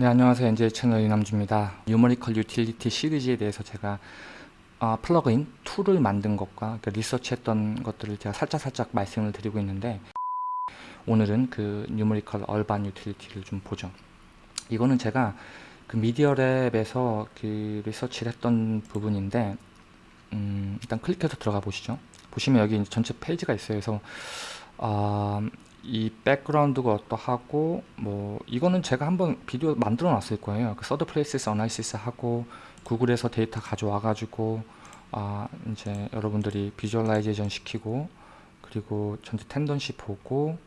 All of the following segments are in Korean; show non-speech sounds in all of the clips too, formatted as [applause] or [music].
네 안녕하세요. NJ 채널 이남주입니다. Numerical Utility 시리즈에 대해서 제가 어, plug-in tool을 만든 것과 그 리서치했던 것들을 제가 살짝살짝 말씀을 드리고 있는데 오늘은 그 Numerical Urban Utility를 좀 보죠. 이거는 제가 그 Media Lab에서 그 리서치를 했던 부분인데 음, 일단 클릭해서 들어가 보시죠. 보시면 여기 전체 페이지가 있어요. 그래서 어, 이 background가 어떠하고 뭐 이거는 제가 한번 비디오 만들어 놨을 거예요. 그 third place analysis 하고 구글에서 데이터 가져와 가지고 아 이제 여러분들이 visualization 시키고 그리고 전체 tendency 보고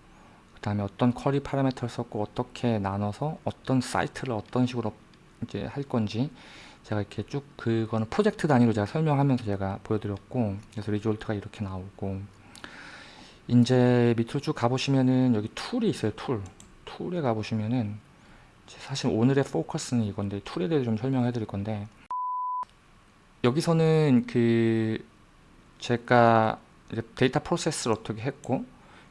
그 다음에 어떤 query parameter를 썼고 어떻게 나눠서 어떤 사이트를 어떤 식으로 이제 할 건지 제가 이렇게 쭉 그거는 프로젝트 단위로 제가 설명하면서 제가 보여드렸고 그래서 result가 이렇게 나오고 이제 밑으로 쭉 가보시면은 여기 tool이 있어요 tool. tool에 가보시면은 사실 오늘의 focus는 이건데 tool에 대해서 좀 설명해 드릴 건데 여기서는 그 제가 데이터 process를 어떻게 했고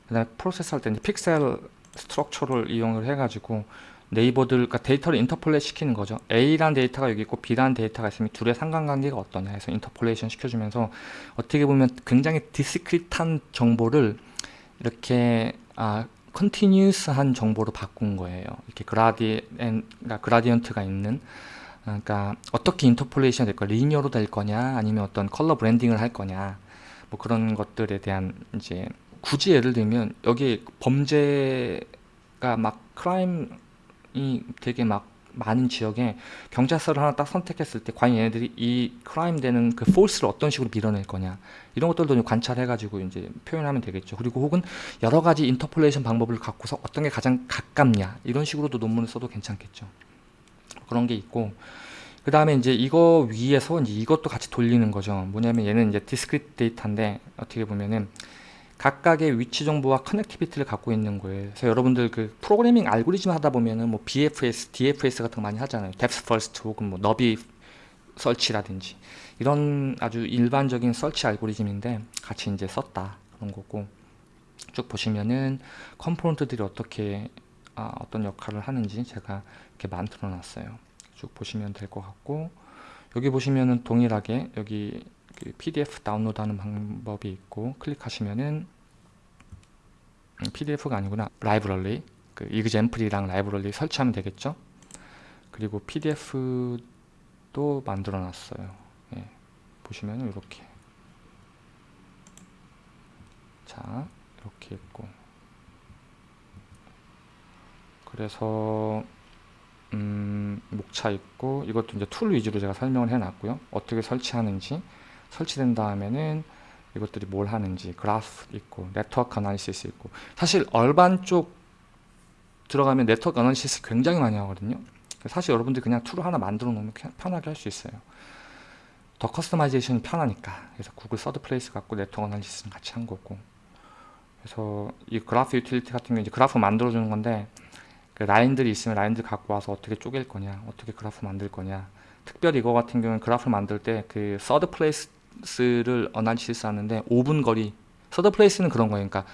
그 다음에 process 할 때 이제 pixel structure를 이용을 해 가지고 neighbor들 그러니까 데이터를 interpolate 시키는 거죠. A란 데이터가 여기 있고 B란 데이터가 있으면 둘의 상관관계가 어떠냐 해서 interpolation 시켜주면서 어떻게 보면 굉장히 discrete한 정보를 이렇게 아 continuous한 정보로 바꾼 거예요. 이렇게 gradient 그러니까 gradient가 있는 그러니까 어떻게 interpolation 될 거야 linear로 될 거냐 아니면 어떤 color blending을 할 거냐 뭐 그런 것들에 대한 이제 굳이 예를 들면 여기 범죄가 막 crime이 되게 막 많은 지역에 경찰서를 하나 딱 선택했을 때 과연 얘네들이 이 crime 되는 그 force를 어떤 식으로 밀어낼 거냐. 이런 것들도 좀 관찰해 가지고 이제 표현하면 되겠죠. 그리고 혹은 여러 가지 interpolation 방법을 갖고서 어떤 게 가장 가깝냐. 이런 식으로도 논문을 써도 괜찮겠죠. 그런 게 있고. 그 다음에 이제 이거 위에서 이제 이것도 같이 돌리는 거죠. 뭐냐면 얘는 이제 discrete 데이터인데 어떻게 보면은 각각의 위치 정보와 connectivity를 갖고 있는 거예요. 그래서 여러분들 그 프로그래밍 알고리즘 하다 보면은 뭐 BFS, DFS 같은 거 많이 하잖아요. Depth First 혹은 뭐 너비 설치라든지 이런 아주 일반적인 설치 알고리즘인데 같이 이제 썼다 그런 거고 쭉 보시면은 component들이 어떻게 아, 어떤 역할을 하는지 제가 이렇게 만들어 놨어요. 쭉 보시면 될 것 같고 여기 보시면은 동일하게 여기 그 PDF 다운로드하는 방법이 있고 클릭하시면은 PDF가 아니구나. 라이브러리. 그 example이랑 라이브러리 설치하면 되겠죠? 그리고 PDF도 만들어 놨어요. 예, 보시면 이렇게. 자 이렇게 있고. 그래서 음, 목차 있고 이것도 이제 tool 위주로 제가 설명을 해 놨고요. 어떻게 설치하는지 설치된 다음에는 이것들이 뭘 하는지 그래프 있고 네트워크 analysis 있고. 사실 urban 쪽 들어가면 네트워크 analysis 굉장히 많이 하거든요. 사실 여러분들 그냥 tool을 하나 만들어 놓으면 편하게 할 수 있어요. 더 customization이 편하니까. 그래서 구글 third place 갖고 네트워크 analysis는 같이 한 거고. 그래서 이 그래프 유틸리티 같은 경우 이제 그래프 만들어 주는 건데 그 라인들이 있으면 라인들 갖고 와서 어떻게 쪼갤 거냐 어떻게 그래프 만들 거냐. 특별히 이거 같은 경우는 그래프 만들 때 그 third place place를 analysis 하는데 5분 거리 third place는 그런 거예요. 그러니까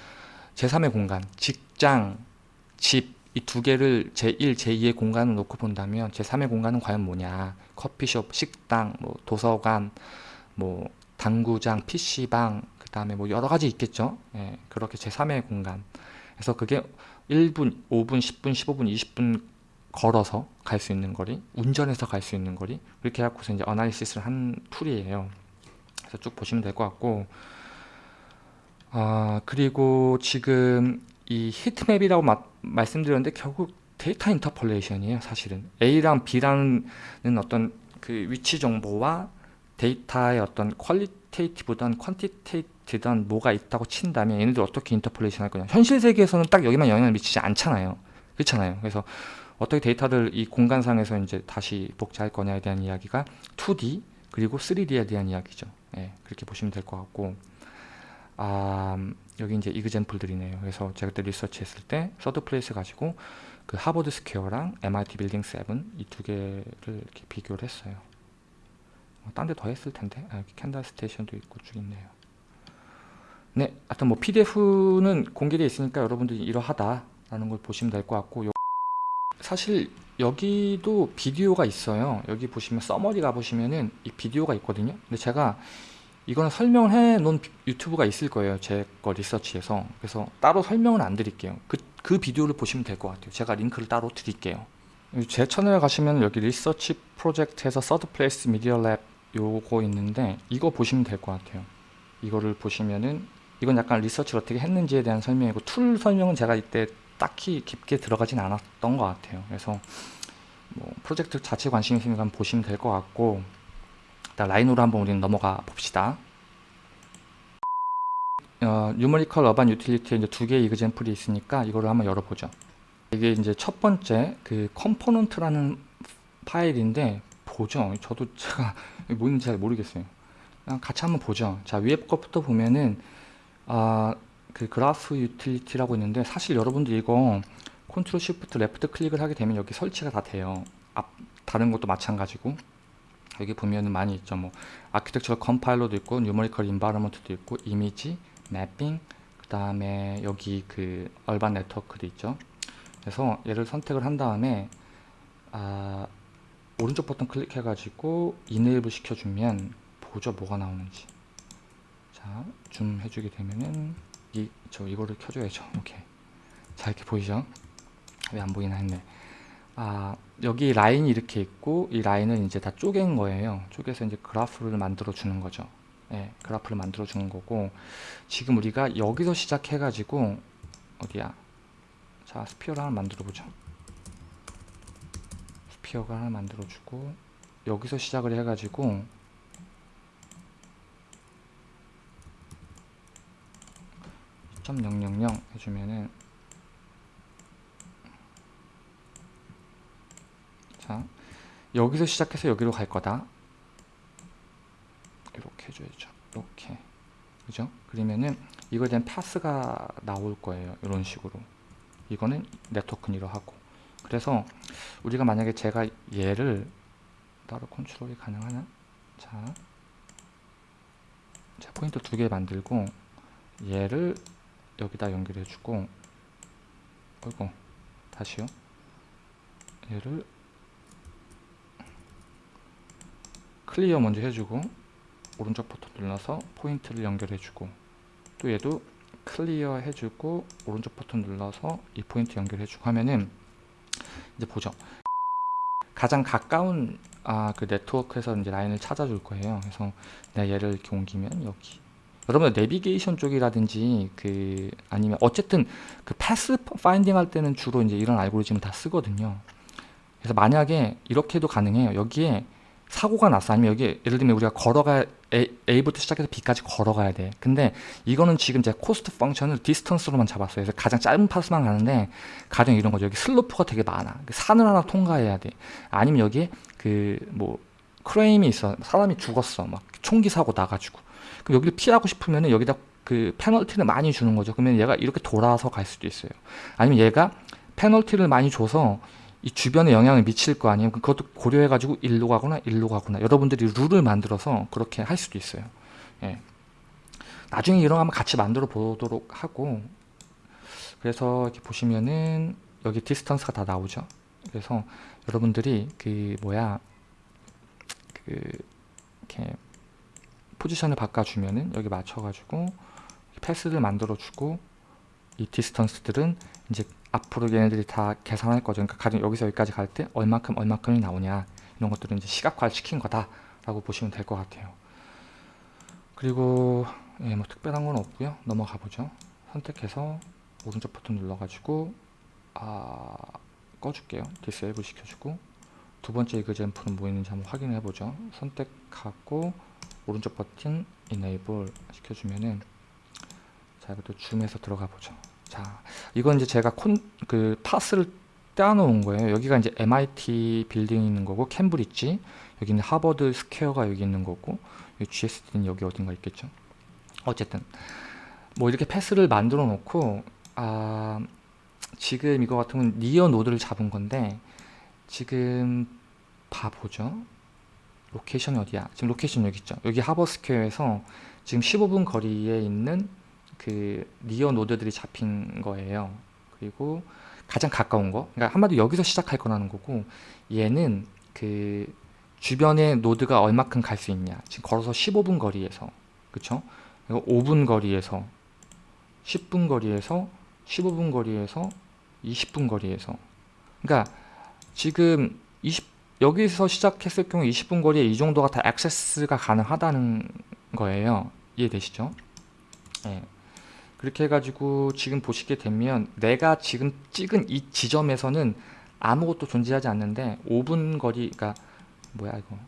제3의 공간 직장 집 이 두 개를 제1 제2의 공간을 놓고 본다면 제3의 공간은 과연 뭐냐? 커피숍 식당 뭐 도서관 뭐 당구장 PC방 그 다음에 뭐 여러 가지 있겠죠? 예, 그렇게 제3의 공간. 그래서 그게 1분 5분 10분 15분 20분 걸어서 갈 수 있는 거리 운전해서 갈 수 있는 거리 그렇게 해갖고서 이제 analysis를 한 tool이에요 그래서 쭉 보시면 될 것 같고 아 그리고 지금 이 heat map이라고 마, 말씀드렸는데 결국 데이터 interpolation이에요 사실은. A랑 B라는 어떤 그 위치 정보와 데이터의 어떤 qualitative든 quantitative든 뭐가 있다고 친다면 얘네들 어떻게 interpolation 할 거냐. 현실 세계에서는 딱 여기만 영향을 미치지 않잖아요. 그렇잖아요. 그래서 어떻게 데이터를 이 공간상에서 이제 다시 복제할 거냐에 대한 이야기가 2D 그리고 3D에 대한 이야기죠 예, 그렇게 보시면 될 것 같고 아, 여기 이제 example들이네요. 그래서 제가 그때 리서치 했을 때 third place 가지고 그 하버드 스퀘어랑 MIT 빌딩 7 이 두 개를 이렇게 비교를 했어요. 어, 딴데 더 했을 텐데 아, 여기 캔달 스테이션도 있고 쭉 있네요. 네, 하여튼 뭐 PDF는 공개되어 있으니까 여러분들이 이러하다라는 걸 보시면 될 것 같고 사실 여기도 비디오가 있어요. 여기 보시면 summary 가보시면은 이 비디오가 있거든요. 근데 제가 이거는 설명을 해 놓은 비- 유튜브가 있을 거예요. 제 거 리서치에서. 그래서 따로 설명은 안 드릴게요. 그, 그 비디오를 보시면 될 것 같아요. 제가 링크를 따로 드릴게요. 제 채널에 가시면 여기 리서치 프로젝트에서 third place 미디어 랩 요거 있는데 이거 보시면 될 것 같아요. 이거를 보시면은 이건 약간 리서치를 어떻게 했는지에 대한 설명이고 tool 설명은 제가 이때 딱히 깊게 들어가진 않았던 것 같아요. 그래서 뭐 프로젝트 자체 관심 있으면 보시면 될 것 같고 일단 라인으로 한번 우리는 넘어가 봅시다. 어, numerical urban utility에 이제 두 개의 example이 있으니까 이거를 한번 열어보죠. 이게 이제 첫 번째 그 component라는 파일인데 보죠. 저도 [laughs] 제가 뭔지 잘 모르겠어요. 같이 한번 보죠. 자 위에 것부터 보면은 아, 그 그래프 유틸리티라고 있는데 사실 여러분들 이거 control shift left click을 하게 되면 여기 설치가 다 돼요. 앞 다른 것도 마찬가지고 여기 보면은 많이 있죠. 뭐 architectural compiler도 있고 numerical environment도 있고 이미지, 매핑, 그 다음에 여기 그 urban network도 있죠. 그래서 얘를 선택을 한 다음에 아, 오른쪽 버튼 클릭해 가지고 enable 시켜주면 보죠 뭐가 나오는지 자 줌 해주게 되면은 이 저 이거를 켜줘야죠. 오케이. 자 이렇게 보이죠? 왜 안 보이나 했네. 아 여기 라인이 이렇게 있고 이 라인은 이제 다 쪼갠 거예요. 쪼개서 이제 그래프를 만들어 주는 거죠. 예 그래프를 만들어 주는 거고 지금 우리가 여기서 시작해 가지고 어디야? 자 스피어를 하나 만들어 보죠. 스피어가 하나 만들어 주고 여기서 시작을 해 가지고 2.000 해주면은 자 여기서 시작해서 여기로 갈 거다 이렇게 해줘야죠 이렇게 그죠 그러면은 이거에 대한 파스가 나올 거예요 이런 식으로 이거는 네트워크는 이러하고 그래서 우리가 만약에 제가 얘를 따로 컨트롤이 가능하나 자, 자 포인트 두 개 만들고 얘를 여기다 연결해 주고 어이구 다시요. 얘를 clear 먼저 해주고 오른쪽 버튼 눌러서 포인트를 연결해 주고 또 얘도 clear 해주고 오른쪽 버튼 눌러서 이 포인트 연결해 주고 하면은 이제 보죠. 가장 가까운 아, 그 네트워크에서 이제 라인을 찾아줄 거예요. 그래서 내가 얘를 이렇게 옮기면 여기 여러분들 내비게이션 쪽이라든지 그 아니면 어쨌든 그 path finding 할 때는 주로 이제 이런 알고리즘을 다 쓰거든요. 그래서 만약에 이렇게도 가능해요. 여기에 사고가 났어. 아니면 여기 예를 들면 우리가 걸어가 A, A부터 시작해서 B까지 걸어가야 돼. 근데 이거는 지금 제 cost function을 distance로만 잡았어요. 그래서 가장 짧은 path만 가는데 가령 이런 거죠. 여기 슬로프가 되게 많아. 산을 하나 통과해야 돼. 아니면 여기에 그 뭐 crime이 있어. 사람이 죽었어. 막 총기 사고 나가지고. 그럼 여기를 피하고 싶으면 여기다 그 페널티를 많이 주는 거죠. 그러면 얘가 이렇게 돌아서 갈 수도 있어요. 아니면 얘가 페널티를 많이 줘서 이 주변에 영향을 미칠 거 아니에요. 그것도 고려해가지고 일로 가거나 일로 가거나 여러분들이 룰을 만들어서 그렇게 할 수도 있어요. 예. 나중에 이런 거 한번 같이 만들어 보도록 하고 그래서 이렇게 보시면은 여기 distance가 다 나오죠. 그래서 여러분들이 그 뭐야 그 이렇게 포지션을 바꿔주면은 여기 맞춰가지고 path를 만들어주고 이 distance들은 이제 앞으로 얘네들이 다 계산할 거죠. 그러니까 가령 여기서 여기까지 갈 때 얼마큼 얼마큼이 나오냐 이런 것들은 이제 시각화를 시킨 거다라고 보시면 될 것 같아요. 그리고 예, 뭐 특별한 건 없고요. 넘어가 보죠. 선택해서 오른쪽 버튼 눌러가지고 아, 꺼줄게요. disable 시켜주고 두 번째 example은 뭐 있는지 한번 확인해 보죠. 선택하고 오른쪽 버튼 enable 시켜주면은 자 이것도 줌해서 들어가 보죠. 자 이건 이제 제가 콘 그 path를 떼어놓은 거예요. 여기가 이제 MIT 빌딩이 있는 거고 캠브리지. 여기는 하버드 스퀘어가 여기 있는 거고 GSD는 여기 어딘가 있겠죠. 어쨌든 뭐 이렇게 path를 만들어 놓고 아 지금 이거 같은 건 near node를 잡은 건데 지금 봐보죠 location이 어디야? 지금 location 여기 있죠. 여기 하버스퀘어에서 지금 15분 거리에 있는 그 니어 노드들이 잡힌 거예요. 그리고 가장 가까운 거 그러니까 한마디로 여기서 시작할 거라는 거고 얘는 그 주변에 노드가 얼마큼 갈 수 있냐 지금 걸어서 15분 거리에서 그쵸? 그리고 5분 거리에서 10분 거리에서 15분 거리에서 20분 거리에서 그러니까 지금 20 여기서 시작했을 경우 20분 거리에 이 정도가 다 액세스가 가능하다는 거예요 이해되시죠? 예. 그렇게 해가지고 지금 보시게 되면 내가 지금 찍은 이 지점에서는 아무것도 존재하지 않는데 5분 거리 그러니까 뭐야 이거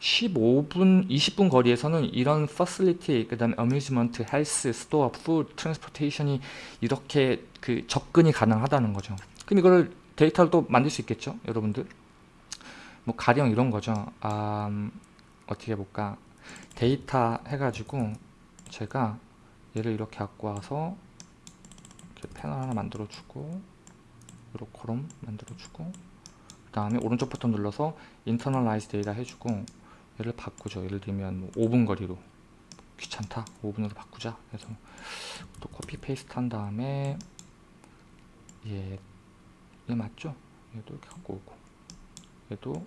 15분 20분 거리에서는 이런 facility 그 다음에 amusement, health, store, food, transportation이 이렇게 그 접근이 가능하다는 거죠 그럼 이거를 데이터를 또 만들 수 있겠죠 여러분들 뭐 가령 이런 거죠. 아, 음, 어떻게 해볼까? 데이터 해가지고 제가 얘를 이렇게 갖고 와서 이렇게 패널 하나 만들어 주고 이렇게 column 만들어 주고 그 다음에 오른쪽 버튼 눌러서 internalize 데이터 해주고 얘를 바꾸죠. 예를 들면 뭐 5분 거리로. 귀찮다. 5분으로 바꾸자. 그래서 또 copy paste 한 다음에 얘, 얘 맞죠? 얘도 이렇게 갖고 오고 얘도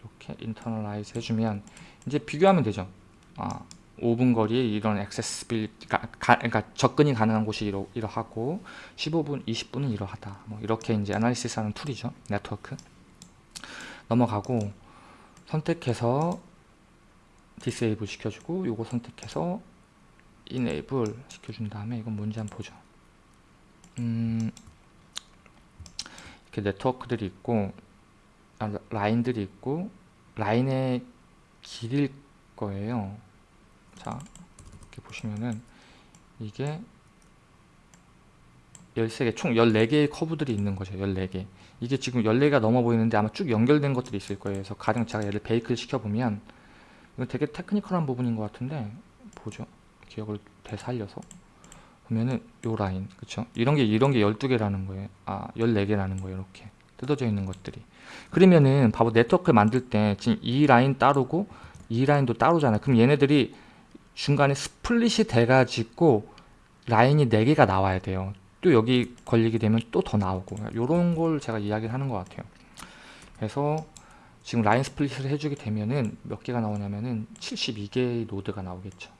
이렇게 internalize 해주면 이제 비교하면 되죠 아 5분 거리에 이런 accessible 그러니까 접근이 가능한 곳이 이러, 이러하고 15분, 20분은 이러하다. 뭐 이렇게 이제 analysis 하는 tool이죠. 네트워크. 넘어가고 선택해서 disable 시켜주고 요거 선택해서 이네이블 시켜준 다음에 이건 뭔지 한번 보죠. 음, 이렇게 네트워크들이 있고 아, 라인들이 있고 라인의 길일 거예요. 자 이렇게 보시면은 이게 13개 총 14개의 커브들이 있는 거죠 14개. 이게 지금 14개가 넘어 보이는데 아마 쭉 연결된 것들이 있을 거예요. 그래서 가령 제가 얘를 베이크를 시켜보면 이건 되게 technical한 부분인 것 같은데 보죠. 기억을 되살려서. 보면은 요 라인 그쵸? 이런 게 이런 게 12개라는 거예요. 아 14개라는 거예요 이렇게 뜯어져 있는 것들이. 그러면은 봐봐 네트워크 만들 때 지금 이 라인 따로고 이 라인도 따로잖아요. 그럼 얘네들이 중간에 split이 돼가지고 라인이 4개가 나와야 돼요. 또 여기 걸리게 되면 또 더 나오고. 이런 걸 제가 이야기를 하는 것 같아요. 그래서 지금 라인 split을 해주게 되면은 몇 개가 나오냐면은 72개의 노드가 나오겠죠.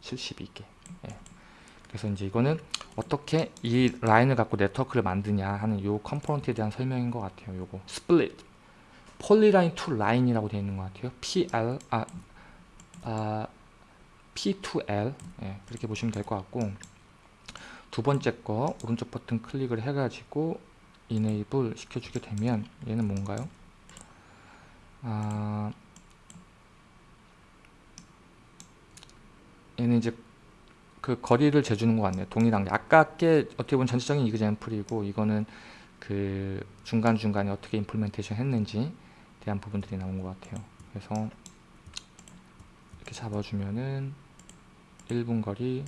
72개. 예. 그래서 이제 이거는 어떻게 이 라인을 갖고 네트워크를 만드냐 하는 요 component에 대한 설명인 것 같아요 요거. split polyline to line이라고 되어 있는 것 같아요. PL 아, 아 P2L 예, 그렇게 보시면 될 것 같고. 두 번째 거 오른쪽 버튼 클릭을 해가지고 이네이블 시켜주게 되면 얘는 뭔가요? 아, 얘는 이제 그 거리를 재주는 것 같네요. 동일한 게 아까 게 어떻게 보면 전체적인 이그젠플이고 이거는 그 중간중간에 어떻게 임플멘테이션 했는지 대한 부분들이 나온 것 같아요. 그래서 이렇게 잡아주면은 1분 거리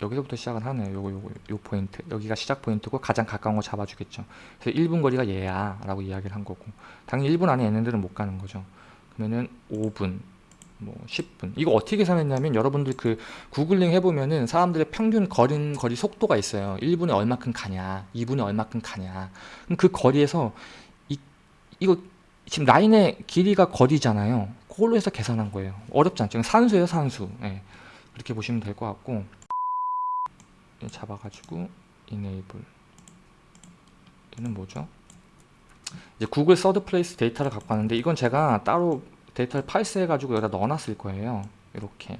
여기서부터 시작을 하네요. 요거 요거 요 포인트 여기가 시작 포인트고 가장 가까운 거 잡아주겠죠. 그래서 1분 거리가 얘야 라고 이야기를 한 거고 당연히 1분 안에 얘네들은 못 가는 거죠. 그러면은 5분 뭐 10분. 이거 어떻게 계산했냐면 여러분들 그 구글링 해보면은 사람들의 평균 걸은 거리 속도가 있어요. 1분에 얼마큼 가냐 2분에 얼마큼 가냐. 그럼 그 거리에서 이, 이거 지금 라인의 길이가 거리잖아요. 그걸로 해서 계산한 거예요. 어렵지 않죠? 산수예요 산수. 예. 그렇게 보시면 될 것 같고. 잡아가지고 enable. 얘는 뭐죠? 이제 구글 third place 데이터를 갖고 왔는데 이건 제가 따로 데이터를 parse 해가지고 여기다 넣어놨을 거예요. 이렇게.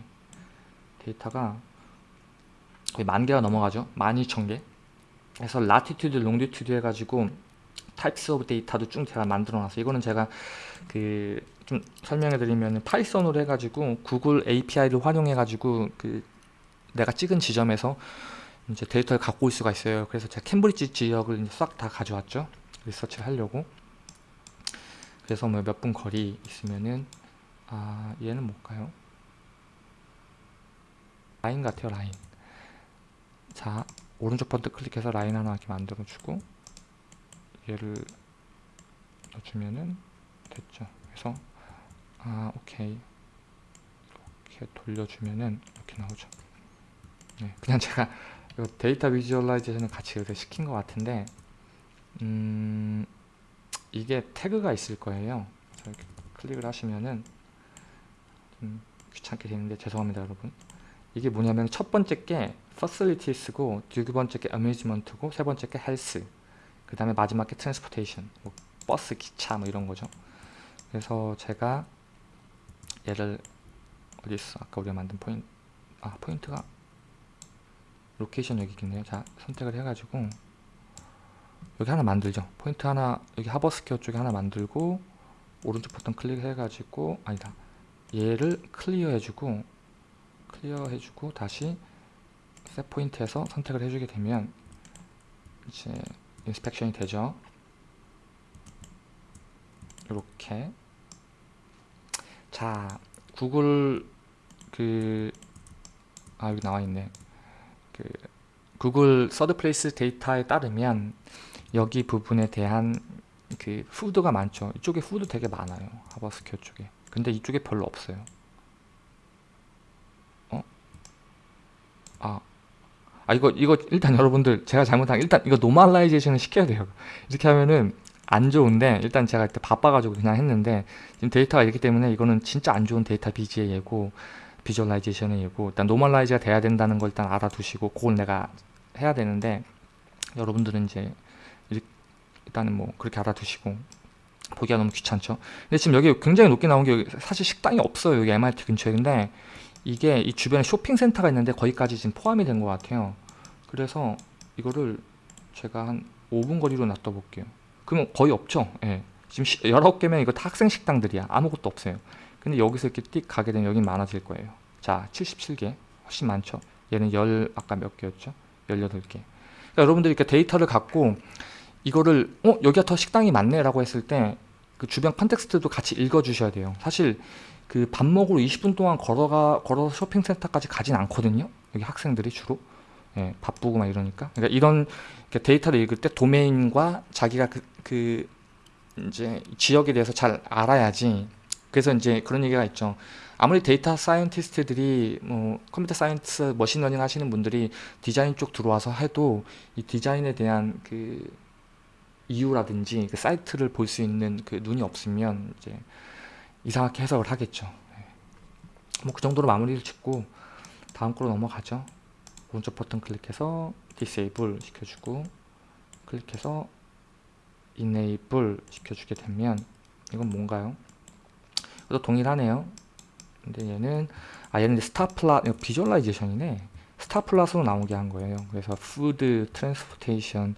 데이터가 거의 만 개가 넘어가죠. 12,000개. 그래서 latitude, longitude 해가지고 types of 데이터도 쭉 제가 만들어 놨어요. 이거는 제가 그 좀 설명해 드리면 파이썬으로 해가지고 구글 API를 활용해 가지고 그 내가 찍은 지점에서 이제 데이터를 갖고 올 수가 있어요. 그래서 제가 캠브리지 지역을 싹 다 가져왔죠. 리서치를 하려고 그래서 뭐 몇 분 거리 있으면은 아 얘는 뭘까요? 라인 같아요 라인. 자 오른쪽 버튼 클릭해서 라인 하나 이렇게 만들어 주고 얘를 넣어주면은 됐죠. 그래서 아 오케이. 이렇게 돌려주면은 이렇게 나오죠. 네, 그냥 제가 데이터 비주얼라이제이션을 같이 이렇게 시킨 것 같은데 음, 이게 태그가 있을 거예요. 이렇게 클릭을 하시면은 좀 귀찮게 되는데 죄송합니다, 여러분. 이게 뭐냐면 첫 번째 게 facilities고 두 번째 게 amusement고 세 번째 게 health 그 다음에 마지막 게 transportation 뭐 버스, 기차 뭐 이런 거죠. 그래서 제가 얘를 어디 있어? 아까 우리가 만든 포인트 아 포인트가 location 여기 있겠네요. 자 선택을 해가지고 여기 하나 만들죠. 포인트 하나 여기 하버스퀘어 쪽에 하나 만들고 오른쪽 버튼 클릭해가지고 아니다 얘를 clear 해주고 clear 해주고 다시 set point에서 선택을 해주게 되면 이제 inspection이 되죠. 이렇게 자 구글 그 아 여기 나와 있네 그 구글 third place 데이터에 따르면 여기 부분에 대한 그 food가 많죠. 이쪽에 food 되게 많아요. 하버스퀘어 쪽에. 근데 이쪽에 별로 없어요. 어? 아, 아 이거 이거 일단 여러분들 제가 잘못한 일단 이거 normalization을 시켜야 돼요. 이렇게 하면은 안 좋은데 일단 제가 그때 바빠가지고 그냥 했는데 지금 데이터가 있기 때문에 이거는 진짜 안 좋은 데이터 viz의 예고 visualization의 예고. 일단 normalize가 돼야 된다는 걸 일단 알아두시고 그걸 내가 해야 되는데 여러분들은 이제 일단은 뭐 그렇게 알아두시고 보기가 너무 귀찮죠. 근데 지금 여기 굉장히 높게 나온 게 사실 식당이 없어요 여기 MIT 근처에. 근데 이게 이 주변에 쇼핑센터가 있는데 거기까지 지금 포함이 된 것 같아요. 그래서 이거를 제가 한 5분 거리로 놔둬 볼게요. 그러면 거의 없죠? 예. 지금 19개면 이거 다 학생 식당들이야. 아무것도 없어요. 근데 여기서 이렇게 띡 가게 되면 여긴 많아질 거예요. 자 77개. 훨씬 많죠? 얘는 10 아까 몇 개였죠? 18개. 그러니까 여러분들이 이렇게 데이터를 갖고 이거를 어 여기가 더 식당이 많네. 라고 했을 때 그 주변 context도 같이 읽어 주셔야 돼요. 사실 그 밥 먹으러 20분 동안 걸어가 걸어서 쇼핑센터까지 가진 않거든요. 여기 학생들이 주로. 예, 바쁘고 막 이러니까. 그러니까 이런 데이터를 읽을 때 도메인과 자기가 그, 그 이제 지역에 대해서 잘 알아야지. 그래서 이제 그런 얘기가 있죠. 아무리 data scientist들이 뭐 computer science machine learning 하시는 분들이 디자인 쪽 들어와서 해도 이 디자인에 대한 그 이유라든지 그 사이트를 볼 수 있는 그 눈이 없으면 이제 이상하게 해석을 하겠죠 뭐 그 정도로 마무리를 짓고 다음 거로 넘어가죠 오른쪽 버튼 클릭해서 disable 시켜주고 클릭해서 enable 시켜주게 되면 이건 뭔가요? 또 동일하네요. 근데 얘는 아 얘는 스타플라 비주얼라이제이션이네. 스타플라스로 나오게 한 거예요. 그래서 food, transportation.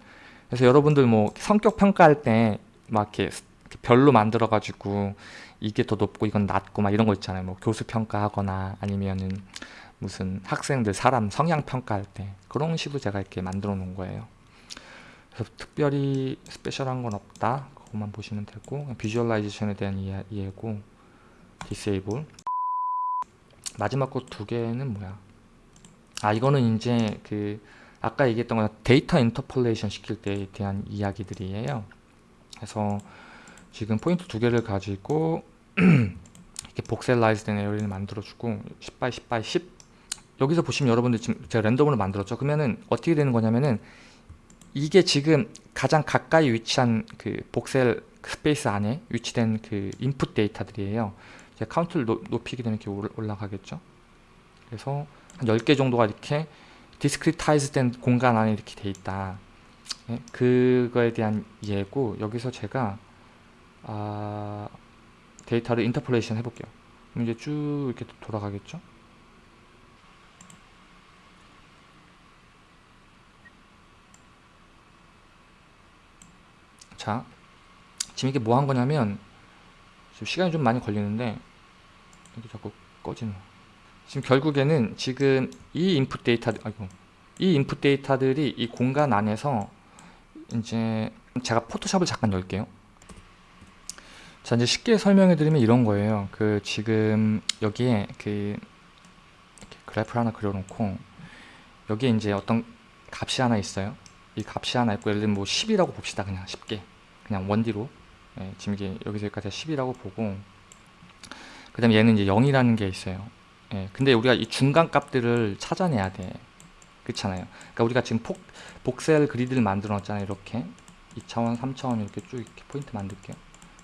그래서 여러분들 뭐 성격 평가할 때 막 이렇게 별로 만들어 가지고 이게 더 높고 이건 낮고 막 이런 거 있잖아요. 뭐 교수 평가하거나 아니면은 무슨 학생들 사람 성향 평가할 때 그런 식으로 제가 이렇게 만들어 놓은 거예요. 그래서 특별히 스페셜한 건 없다. 그것만 보시면 되고 비주얼라이제이션에 대한 이해, 이해고 disable 마지막 거 두 개는 뭐야 아 이거는 이제 그 아까 얘기했던 거 데이터 interpolation 시킬 때에 대한 이야기들이에요. 그래서 지금 포인트 두 개를 가지고 [clears throat] 이렇게 voxelize 된 area를 만들어 주고 10 by 10 by 10 여기서 보시면 여러분들 지금 제가 랜덤으로 만들었죠. 그러면은 어떻게 되는 거냐면은 이게 지금 가장 가까이 위치한 그 voxel space 안에 위치된 그 input 데이터들이에요. 이제 카운트를 노, 높이게 되면 이렇게 올라가겠죠. 그래서 한 10개 정도가 이렇게 discretize 된 공간 안에 이렇게 돼 있다. 네? 그거에 대한 예고 여기서 제가 아, 데이터를 interpolation 해볼게요. 그럼 이제 쭉 이렇게 돌아가겠죠. 자, 지금 이게 뭐 한 거냐면 지금 시간이 좀 많이 걸리는데 이게 자꾸 꺼지는 지금 결국에는 지금 이 인풋 데이터 아이고 이 인풋 데이터들이 이 공간 안에서 이제 제가 포토샵을 잠깐 열게요. 자 이제 쉽게 설명해 드리면 이런 거예요. 그 지금 여기에 그 그래프를 하나 그려놓고 여기에 이제 어떤 값이 하나 있어요. 이 값이 하나 있고 예를 들면 뭐 10이라고 봅시다 그냥 쉽게. 그냥 one D로. 예, 지금 이게 여기서 여기까지 10이라고 보고 그 다음에 얘는 이제 0이라는 게 있어요 예, 근데 우리가 이 중간 값들을 찾아내야 돼 그렇잖아요 그러니까 우리가 지금 폭, voxel grid를 만들어 놨잖아요 이렇게 2차원, 3차원 이렇게 쭉 이렇게 포인트 만들게요.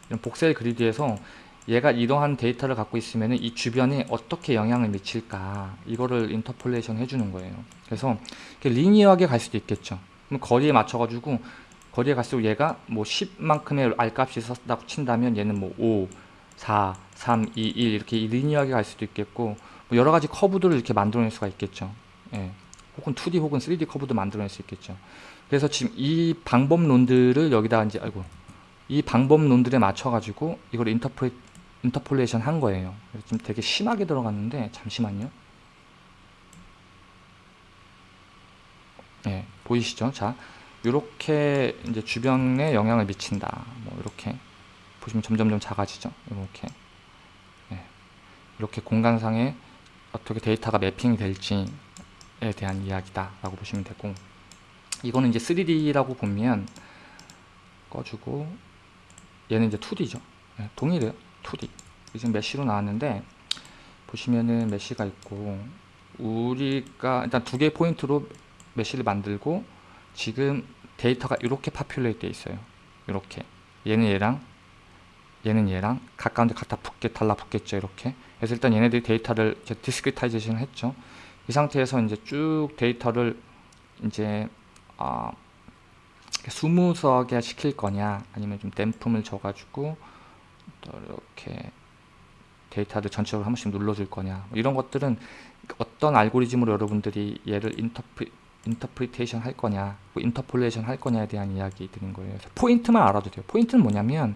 이런 voxel grid에서 얘가 이러한 데이터를 갖고 있으면 이 주변에 어떻게 영향을 미칠까 이거를 interpolation 해주는 거예요. 그래서 linear하게 갈 수도 있겠죠. 그럼 거리에 맞춰가지고 거리에 갈수록 얘가 뭐 10만큼의 R값이 있었다고 친다면 얘는 뭐 5, 4, 3, 2, 1 이렇게 linear하게 갈 수도 있겠고 뭐 여러 가지 커브들을 이렇게 만들어낼 수가 있겠죠. 예. 혹은 2D 혹은 3D 커브도 만들어낼 수 있겠죠. 그래서 지금 이 방법론들을 여기다 이제 아이고 이 방법론들에 맞춰가지고 이걸 인터프레 interpolation 한 거예요. 좀 되게 심하게 들어갔는데 잠시만요. 예, 보이시죠? 자, 이렇게 이제 주변에 영향을 미친다. 뭐 이렇게 보시면 점점점 작아지죠. 이렇게 예, 이렇게 공간상에 어떻게 데이터가 매핑이 될지에 대한 이야기다 라고 보시면 되고 이거는 이제 3D라고 보면 꺼주고 얘는 이제 2D죠. 예, 동일해요. 2D. 지금 메쉬로 나왔는데 보시면은 메쉬가 있고 우리가 일단 두 개의 포인트로 mesh를 만들고 지금 데이터가 이렇게 populate 돼 있어요. 이렇게 얘는 얘랑 얘는 얘랑 가까운데 갖다 붙게 달라붙겠죠. 이렇게 그래서 일단 얘네들이 데이터를 이제 discretization 했죠. 이 상태에서 이제 쭉 데이터를 이제 아 smooth하게 시킬 거냐 아니면 좀 damping을 줘가지고 또 이렇게 데이터를 전체적으로 한 번씩 눌러줄 거냐 뭐 이런 것들은 어떤 알고리즘으로 여러분들이 얘를 인터프, interpretation 할 거냐 뭐 interpolation 할 거냐에 대한 이야기 드린 거예요 포인트만 알아도 돼요 포인트는 뭐냐면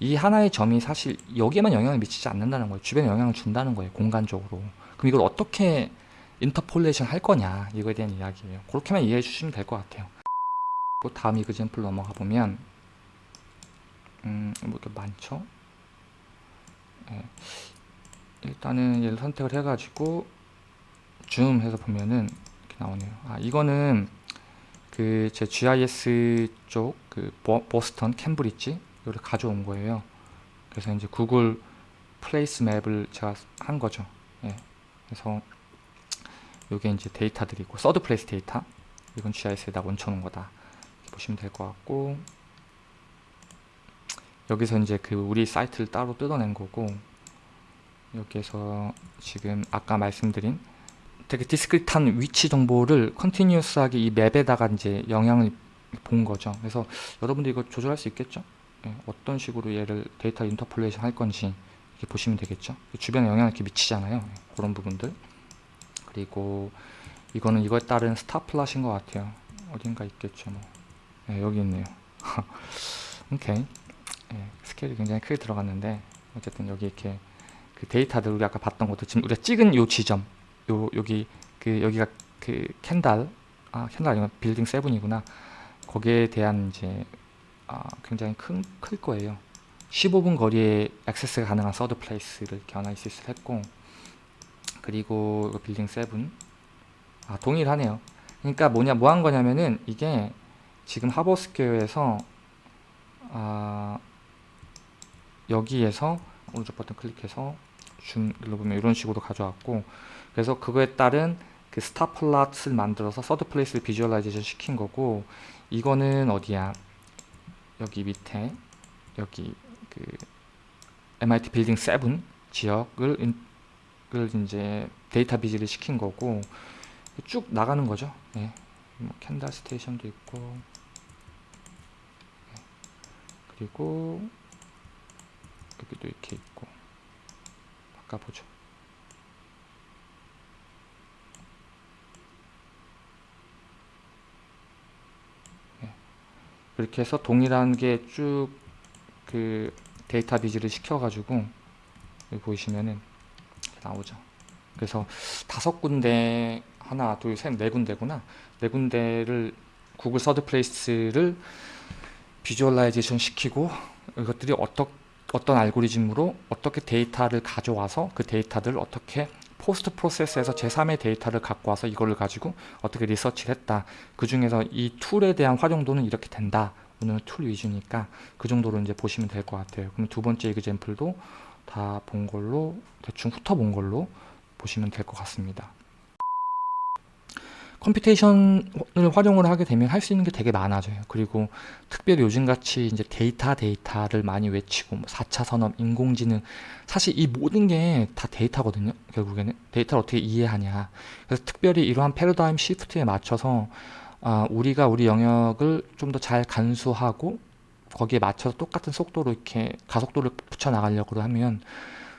이 하나의 점이 사실 여기에만 영향을 미치지 않는다는 거예요. 주변에 영향을 준다는 거예요 공간적으로. 그럼 이걸 어떻게 interpolation 할 거냐 이거에 대한 이야기예요. 그렇게만 이해해 주시면 될 것 같아요. 또 다음 example 넘어가 보면 음, 뭐 이렇게 많죠? 예. 일단은 얘를 선택을 해가지고 줌 해서 보면은 이렇게 나오네요. 아 이거는 그 제 GIS 쪽 그 보스턴 캠브리지 이거를 가져온 거예요. 그래서 이제 Google Place map을 제가 한 거죠. 예. 그래서 요게 이제 데이터들이고 third place 데이터 이건 GIS에다 얹혀놓은 거다. 보시면 될 것 같고 여기서 이제 그 우리 사이트를 따로 뜯어낸 거고 여기에서 지금 아까 말씀드린 되게 discrete한 위치 정보를 continuous하게 이 map에다가 이제 영향을 본 거죠. 그래서 여러분들 이거 조절할 수 있겠죠? 예, 어떤 식으로 얘를 데이터 interpolation 할 건지 이렇게 보시면 되겠죠. 주변에 영향을 이렇게 미치잖아요. 예, 그런 부분들. 그리고 이거는 이거에 따른 star plot인 것 같아요. 어딘가 있겠죠. 뭐. 예, 여기 있네요. [laughs] 오케이. 예, 스케일이 굉장히 크게 들어갔는데 어쨌든 여기 이렇게 그 데이터들 우리 아까 봤던 것도 지금 우리가 찍은 요 지점 요 여기 그 여기가 그 Kendall 아 Kendall 아니면 Building Seven이구나 거기에 대한 이제 아 굉장히 큰, 클 거예요. 15분 거리에 액세스가 가능한 third place를 이렇게 analysis를 했고 그리고 Building Seven. 아 동일하네요. 그러니까 뭐냐 뭐 한 거냐면은 이게 지금 하버스퀘어에서 아 여기에서 오른쪽 버튼 클릭해서 줌 눌러보면 이런 식으로 가져왔고 그래서 그거에 따른 그 star plot을 만들어서 third place를 visualization 시킨 거고 이거는 어디야 여기 밑에 여기 그 MIT 빌딩 7 지역을 인, 을 이제 data viz를 시킨 거고 쭉 나가는 거죠 예. 뭐 Kendall Station도 있고 예. 그리고 여기도 이렇게 있고 바꿔보죠 이렇게 해서 동일한 게 쭉 그 데이터 viz를 시켜가지고 여기 보이시면은 나오죠. 그래서 다섯 군데 하나 둘 셋 네 군데구나. 네 군데를 구글 third place를 visualization 시키고 이것들이 어떻게 어떤 알고리즘으로 어떻게 데이터를 가져와서 그 데이터들을 어떻게 post process해서 제3의 데이터를 갖고 와서 이거를 가지고 어떻게 리서치를 했다. 그 중에서 이 툴에 대한 활용도는 이렇게 된다. 오늘은 툴 위주니까 그 정도로 이제 보시면 될 것 같아요. 그럼 두 번째 example도 다 본 걸로 대충 훑어본 걸로 보시면 될 것 같습니다. computation을 활용을 하게 되면 할 수 있는 게 되게 많아져요. 그리고 특별히 요즘같이 이제 데이터 데이터를 많이 외치고 뭐 4차 산업, 인공지능 사실 이 모든 게 다 데이터거든요. 결국에는 데이터를 어떻게 이해하냐. 그래서 특별히 이러한 패러다임 시프트에 맞춰서 아, 우리가 우리 영역을 좀 더 잘 간수하고 거기에 맞춰서 똑같은 속도로 이렇게 가속도를 붙여 나가려고 하면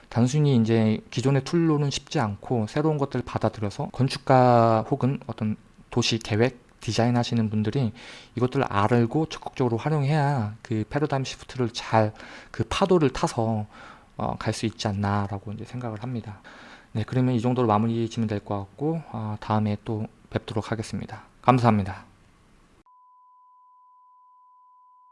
단순히 이제 기존의 툴로는 쉽지 않고 새로운 것들을 받아들여서 건축가 혹은 어떤 도시 계획 디자인 하시는 분들이 이것들을 알고 적극적으로 활용해야 그 패러다임 시프트를 잘 그 파도를 타서 어, 갈 수 있지 않나라고 이제 생각을 합니다. 네, 그러면 이 정도로 마무리 지면 될 것 같고 어, 다음에 또 뵙도록 하겠습니다. 감사합니다.